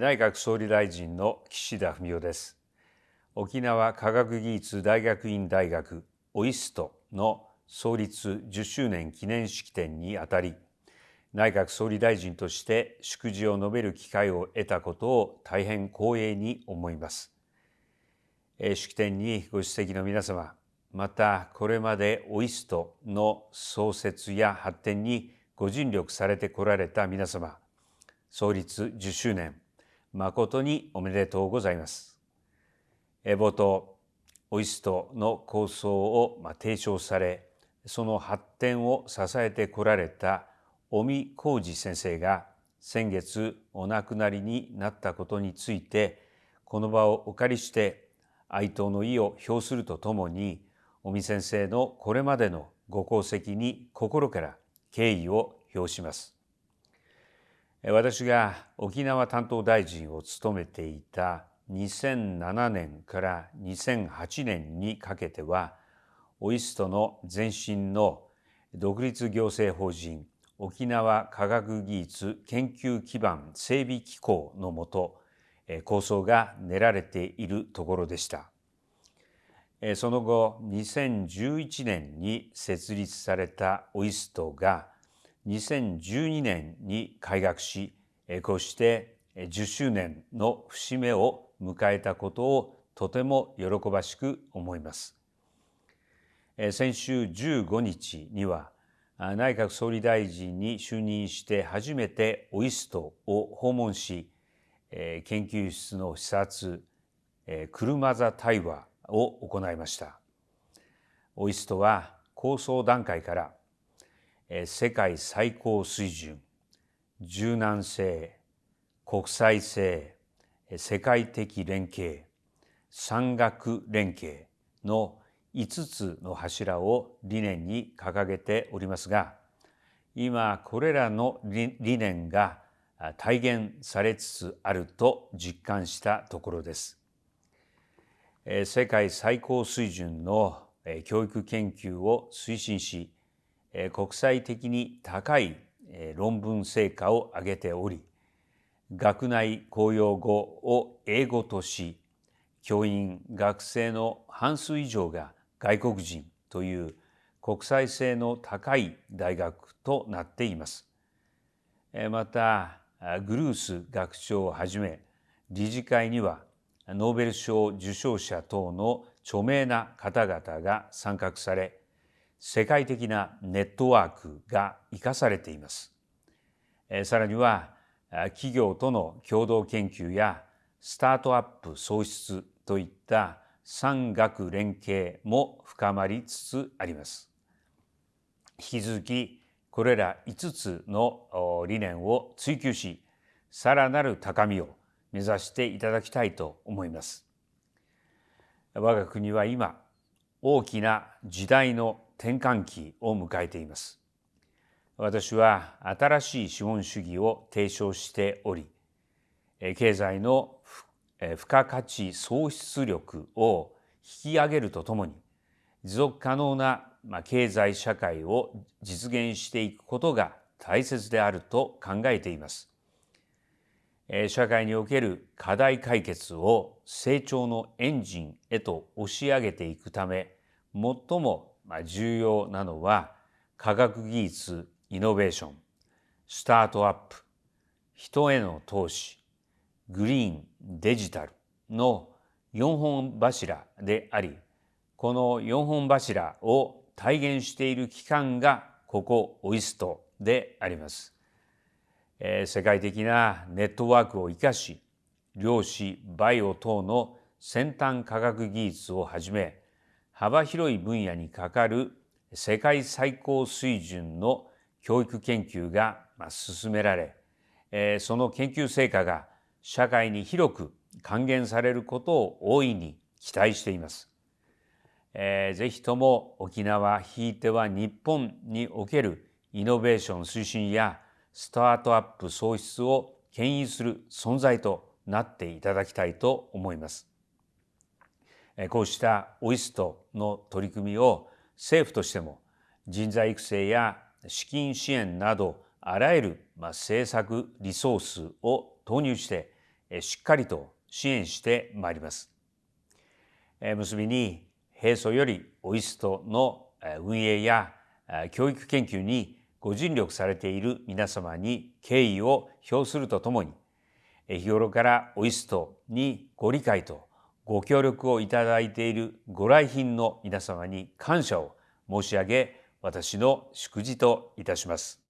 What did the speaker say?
内閣総理大臣の岸田文雄です。沖縄科学技術大学院大学オイストの創立10周年記念式典にあたり内閣総理大臣として祝辞を述べる機会を得たことを大変光栄に思います。式典にご出席の皆様またこれまでオイストの創設や発展にご尽力されてこられた皆様創立10周年誠におめでとうございます。冒頭、オイストの構想を提唱され、その発展を支えてこられた尾身浩二先生が先月お亡くなりになったことについて、この場をお借りして哀悼の意を表するとともに、尾身先生のこれまでのご功績に心から敬意を表します。私が沖縄担当大臣を務めていた2007年から2008年にかけてはオイストの前身の独立行政法人沖縄科学技術研究基盤整備機構のもと構想が練られているところでした。その後2011年に設立されたオイストが2012年に開学しこうして10周年の節目を迎えたことをとても喜ばしく思います。先週15日には内閣総理大臣に就任して初めてオイストを訪問し研究室の視察車座対話を行いました。オイストは構想段階から世界最高水準柔軟性国際性世界的連携産学連携の5つの柱を理念に掲げておりますが今これらの理念が体現されつつあると実感したところです。世界最高水準の教育研究を推進し国際的に高い論文成果を上げており学内公用語を英語とし教員学生の半数以上が外国人という国際性の高い大学となっています。またグルース学長をはじめ理事会にはノーベル賞受賞者等の著名な方々が参画され世界的なネットワークが生かされています。さらには企業との共同研究やスタートアップ創出といった産学連携も深まりつつあります。引き続きこれら5つの理念を追求しさらなる高みを目指していただきたいと思います。我が国は今大きな時代の転換期を迎えています。私は新しい資本主義を提唱しており、経済の付加価値創出力を引き上げるとともに、持続可能な経済社会を実現していくことが大切であると考えています。社会における課題解決を成長のエンジンへと押し上げていくため、最も重要なのは科学技術イノベーションスタートアップ人への投資グリーンデジタルの4本柱でありこの4本柱を体現している機関がここオイストであります。世界的なネットワークを生かし量子バイオ等の先端科学技術をはじめ幅広い分野にかかる世界最高水準の教育研究が進められその研究成果が社会に広く還元されることを大いに期待しています。ぜひとも沖縄ひいては日本におけるイノベーション推進やスタートアップ創出を牽引する存在となっていただきたいと思います。こうしたオイストの取り組みを政府としても人材育成や資金支援などあらゆる政策リソースを投入してしっかりと支援してまいります。結びに平素よりオイストの運営や教育研究にご尽力されている皆様に敬意を表するとともに日頃からオイストにご理解とご協力をいただいているご来賓の皆様に感謝を申し上げ私の祝辞といたします。